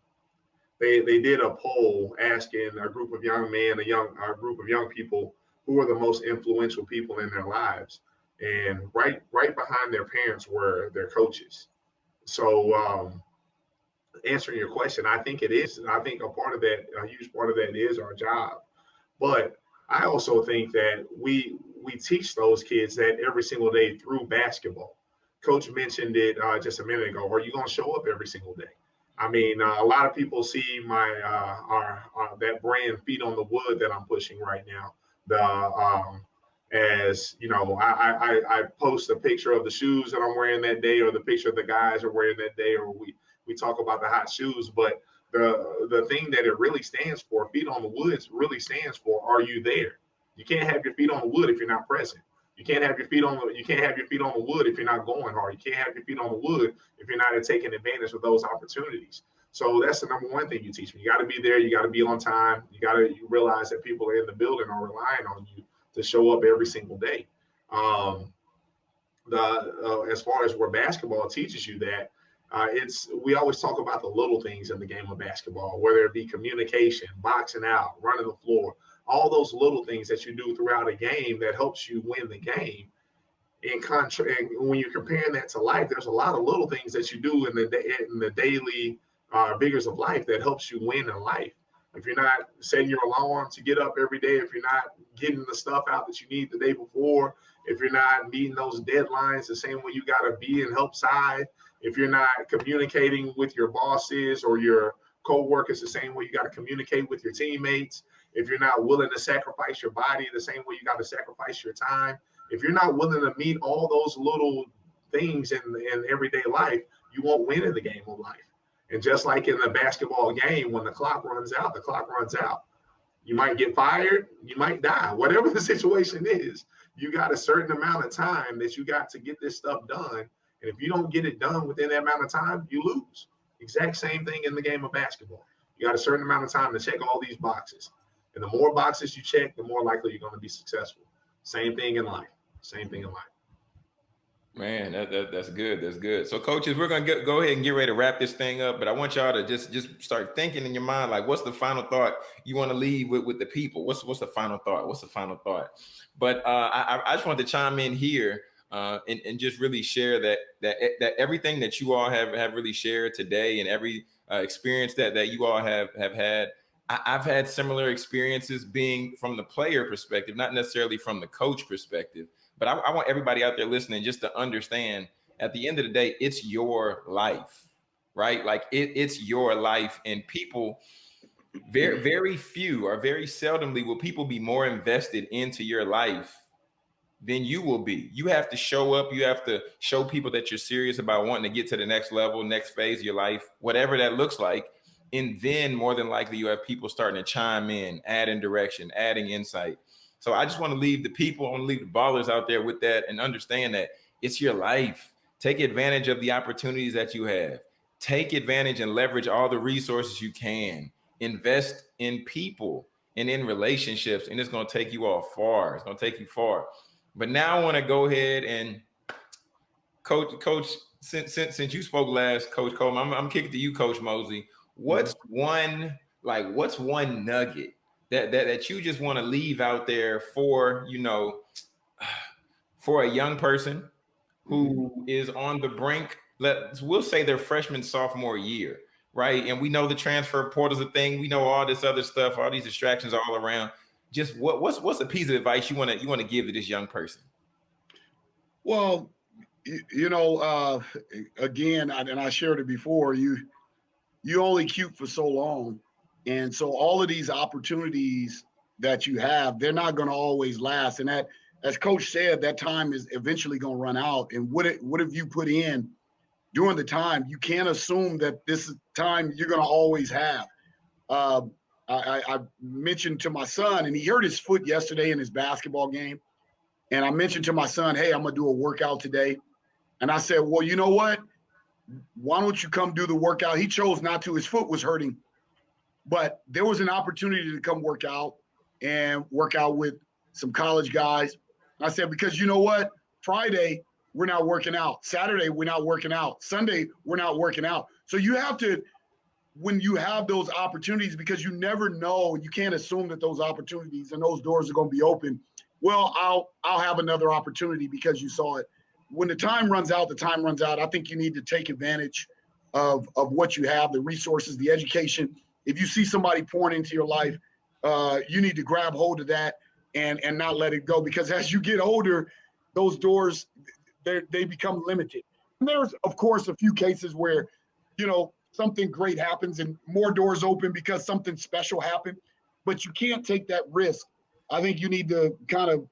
they they did a poll asking a group of young men, a young a group of young people, who are the most influential people in their lives, and right right behind their parents were their coaches. So um, answering your question, I think it is. I think a part of that, a huge part of that, is our job. But I also think that we we teach those kids that every single day through basketball. Coach mentioned it uh, just a minute ago. Are you going to show up every single day? I mean, uh, a lot of people see my uh, our, uh, that brand feet on the wood that I'm pushing right now. The um, as you know, I, I I post a picture of the shoes that I'm wearing that day, or the picture of the guys are wearing that day, or we we talk about the hot shoes. But the the thing that it really stands for, feet on the woods, really stands for, are you there? You can't have your feet on the wood if you're not present. You can't have your feet on the you can't have your feet on the wood if you're not going hard. You can't have your feet on the wood if you're not taking advantage of those opportunities. So that's the number one thing you teach me. You got to be there. You got to be on time. You got to you realize that people in the building are relying on you to show up every single day. Um, the uh, as far as where basketball teaches you that, uh, it's we always talk about the little things in the game of basketball, whether it be communication, boxing out, running the floor, all those little things that you do throughout a game that helps you win the game. In contra- and when you're comparing that to life, there's a lot of little things that you do in the in the daily uh, vigors of life that helps you win in life. If you're not setting your alarm to get up every day, if you're not getting the stuff out that you need the day before, if you're not meeting those deadlines the same way you got to be and help side, if you're not communicating with your bosses or your co-workers the same way you got to communicate with your teammates, if you're not willing to sacrifice your body the same way you got to sacrifice your time, if you're not willing to meet all those little things in, in everyday life, you won't win in the game of life. And just like in the basketball game, when the clock runs out, the clock runs out. You might get fired, you might die, whatever the situation is. You got a certain amount of time that you got to get this stuff done. And if you don't get it done within that amount of time, you lose. Exact same thing in the game of basketball. You got a certain amount of time to check all these boxes. And the more boxes you check, the more likely you're going to be successful. Same thing in life. Same thing in life. Man, that, that, that's good. That's good. So, coaches, we're gonna get, go ahead and get ready to wrap this thing up. But I want y'all to just just start thinking in your mind, like, what's the final thought you want to leave with with the people? What's what's the final thought? What's the final thought? But uh, I, I just wanted to chime in here uh, and, and just really share that that that everything that you all have have really shared today and every uh, experience that that you all have have had. I, I've had similar experiences being from the player perspective, not necessarily from the coach perspective. But I, I want everybody out there listening just to understand at the end of the day, it's your life, right? Like it, it's your life. And people, very, very few or very seldomly will people be more invested into your life than you will be. You have to show up. You have to show people that you're serious about wanting to get to the next level, next phase of your life, whatever that looks like. And then more than likely you have people starting to chime in, adding direction, adding insight. So I just want to leave the people, I want to leave the ballers out there with that and understand that it's your life. Take advantage of the opportunities that you have. Take advantage and leverage all the resources you can. Invest in people and in relationships, and it's going to take you all far. It's going to take you far. But now I want to go ahead and coach, coach. Since since, since you spoke last, Coach Coleman, I'm, I'm kicking to you, Coach Mosley. Mm-hmm. What's one like? What's one nugget that that, that you just want to leave out there for you know for a young person who mm-hmm. is on the brink. Let's we'll say their freshman sophomore year right? And we know the transfer portal's a thing. We know all this other stuff all these distractions all around. Just what what's what's a piece of advice you want to you want to give to this young person? Well you know uh again and i shared it before you you only cute for so long and so all of these opportunities that you have, they're not going to always last. And that, as coach said, that time is eventually going to run out. And what it, what have you put in during the time? You can't assume that this is time you're going to always have. Uh, I, I mentioned to my son, and he hurt his foot yesterday in his basketball game. And I mentioned to my son, "Hey, I'm gonna do a workout today." And I said, "Well, you know what? Why don't you come do the workout?" He chose not to. His foot was hurting but there was an opportunity to come work out and work out with some college guys. I said, because you know what? Friday, we're not working out. Saturday, we're not working out. Sunday, we're not working out. So you have to, when you have those opportunities, because you never know, you can't assume that those opportunities and those doors are going to be open. Well, I'll I'll have another opportunity because you saw it. When the time runs out, the time runs out. I think you need to take advantage of of what you have, the resources, the education, if you see somebody pouring into your life, uh, you need to grab hold of that and and not let it go because as you get older, those doors they become limited. And there's of course a few cases where, you know, something great happens and more doors open because something special happened, but you can't take that risk. I think you need to kind of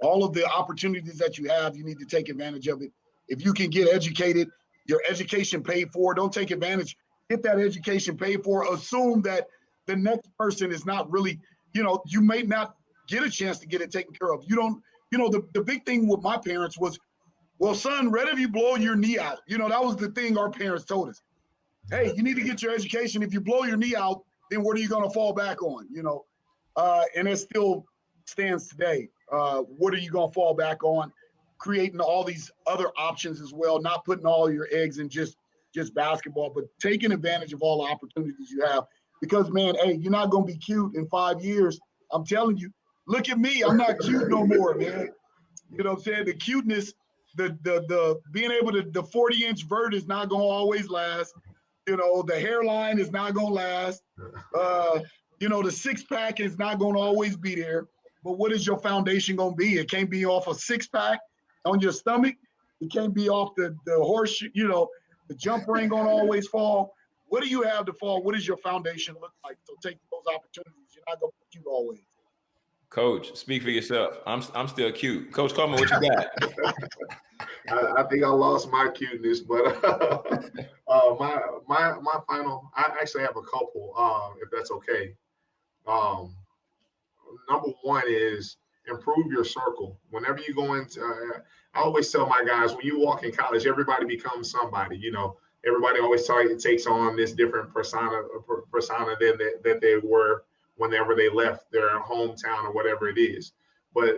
all of the opportunities that you have, you need to take advantage of it. If you can get educated, your education paid for, don't take advantage get that education paid for, assume that the next person is not really, you know, you may not get a chance to get it taken care of. You don't, you know, the, the big thing with my parents was, well, son, if you blow your knee out. You know, that was the thing our parents told us. Hey, you need to get your education. If you blow your knee out, then what are you going to fall back on? You know, uh, and it still stands today. Uh, what are you going to fall back on? Creating all these other options as well, not putting all your eggs in just just basketball, but taking advantage of all the opportunities you have. Because man, hey, you're not gonna be cute in five years I'm telling you. Look at me. I'm not cute no more, man. You know what I'm saying? The cuteness, the the the being able to the 40 inch vert is not gonna always last. You know, the hairline is not gonna last. Uh, you know, the six pack is not gonna always be there. But what is your foundation gonna be? It can't be off a six pack on your stomach. It can't be off the the horse. You know, the jumper ain't gonna always fall. What do you have to fall? What does your foundation look like? So take those opportunities. You're not gonna be cute always. Coach, speak for yourself. I'm I'm still cute. Coach Coleman, what you got? I, I, think I lost my cuteness, but uh, my my my final. I actually have a couple, um, if that's okay. Um, number one is improve your circle. Whenever you go into, uh, I always tell my guys when you walk in college, everybody becomes somebody. You know, everybody always takes on this different persona persona than that, that they were whenever they left their hometown or whatever it is. But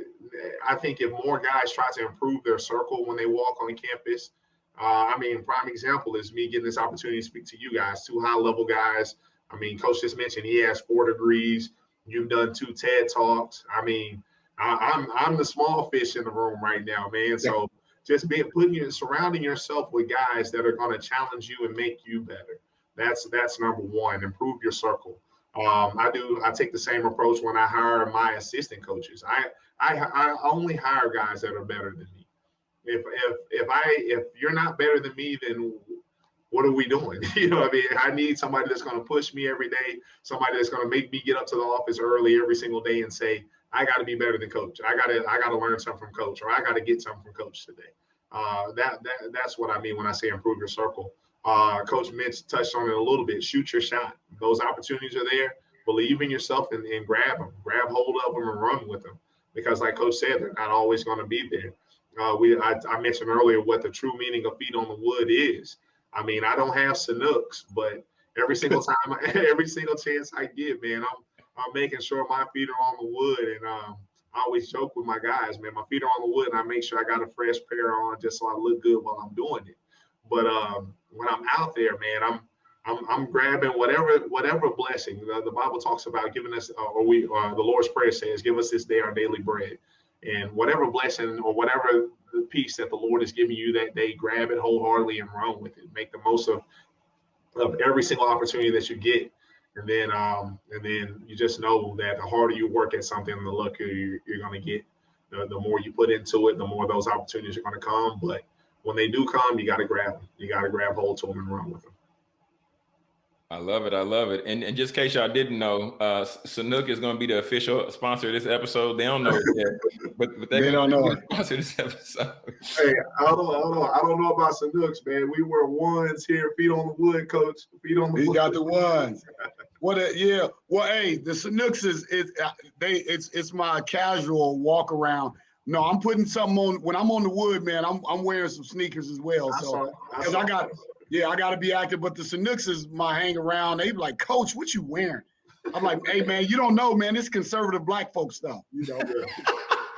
I think if more guys try to improve their circle when they walk on campus, uh, I mean, prime example is me getting this opportunity to speak to you guys, two high level guys. I mean, coach just mentioned he has four degrees. You've done two TED talks. I mean, I, am I'm, I'm the small fish in the room right now, man. So just being putting you surrounding yourself with guys that are going to challenge you and make you better. That's that's number one. Improve your circle. Um, I do. I take the same approach when I hire my assistant coaches. I, I I only hire guys that are better than me. If if if I if you're not better than me, then what are we doing? you know, I mean, I need somebody that's going to push me every day. Somebody that's going to make me get up to the office early every single day and say, I got to be better than coach. I got to I got to learn something from coach, or I got to get something from coach today. Uh, that that that's what I mean when I say improve your circle. Uh, Coach Mitch touched on it a little bit. Shoot your shot. Those opportunities are there. Believe in yourself and, and grab them. Grab hold of them and run with them. Because, like Coach said, they're not always going to be there. Uh, we I, I, mentioned earlier what the true meaning of feet on the wood is. I mean, I don't have Sanuks, but every single time, every single chance I get, man, I'm I'm making sure my feet are on the wood. And um, I always joke with my guys, man, my feet are on the wood, and I make sure I got a fresh pair on just so I look good while I'm doing it. But um, when I'm out there, man, I'm I'm, I'm grabbing whatever whatever blessing the, the Bible talks about giving us, uh, or we uh, the Lord's prayer says, "Give us this day our daily bread," and whatever blessing or whatever peace that the Lord is giving you that day, grab it wholeheartedly and run with it. Make the most of of every single opportunity that you get, and then um and then you just know that the harder you work at something, the luckier you're, you're going to get. The, the more you put into it, the more those opportunities are going to come. But when they do come, you got to grab them. You got to grab hold to them and run with them. I love it. I love it. And, and just in case y'all didn't know, uh, Sanuk is going to be the official sponsor of this episode. They don't know it yet, but, but they, they don't know sponsor this episode. Hey, I don't, I don't, I don't know about Sanuks, man. We were ones here, feet on the wood, coach. Feet on the he wood. got the ones. what? A, yeah. Well, hey, the Sanuks is is uh, they. It's it's my casual walk around. No, I'm putting something on when I'm on the wood, man. I'm I'm wearing some sneakers as well. So because I, I got yeah, I got to be active. But the Sanuks is my hang around. They be like, Coach, what you wearing? I'm like, hey man, you don't know, man. It's conservative black folk stuff. You know.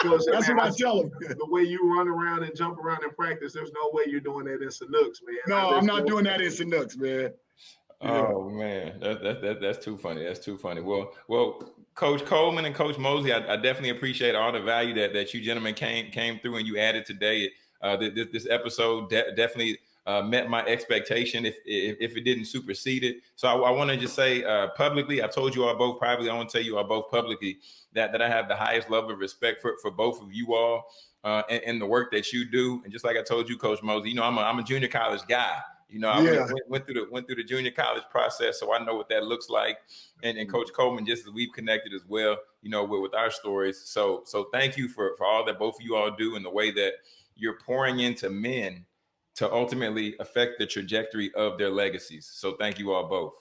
That's man, what I tell them. The way you run around and jump around in practice, there's no way you're doing that in Sanuks, man. No, I'm not doing that in Sanuks, man. Oh man, that, that, that, that's too funny. That's too funny. Well, well, Coach Coleman and Coach Mosley, I, I, definitely appreciate all the value that, that you gentlemen came came through and you added today. Uh, this, this episode de- definitely uh, met my expectation if, if, if it didn't supersede it. So I, I want to just say uh, publicly, I've told you all both privately. I want to tell you all both publicly that that I have the highest level of respect for for both of you all uh, and, and, the work that you do. And just like I told you, Coach Mosley, you know I'm a, I'm a junior college guy. You know, I yeah. went, went, through the went through the junior college process, so I know what that looks like. And, and Coach Coleman, just as we've connected as well, you know, with, with our stories. So so thank you for for all that both of you all do and the way that you're pouring into men to ultimately affect the trajectory of their legacies. So thank you all both.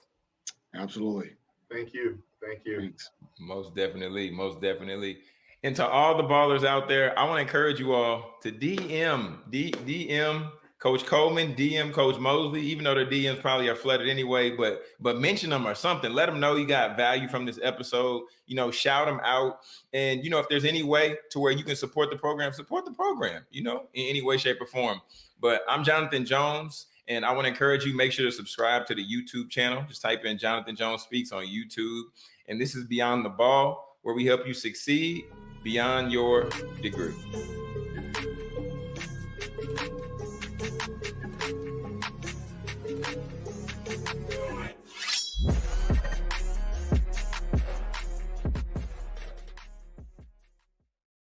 Absolutely. Thank you. Thank you. Thanks. Most definitely. Most definitely. And to all the ballers out there, I want to encourage you all to DM, D, DM Coach Coleman, DM Coach Mosley, even though their DMs probably are flooded anyway, but but mention them or something. Let them know you got value from this episode. You know, shout them out. And you know, if there's any way to where you can support the program, support the program, you know, in any way, shape, or form. But I'm Jonathan Jones, and I want to encourage you, make sure to subscribe to the YouTube channel. Just type in Jonathan Jones Speaks on YouTube. And this is Beyond the Ball where we help you succeed beyond your degree.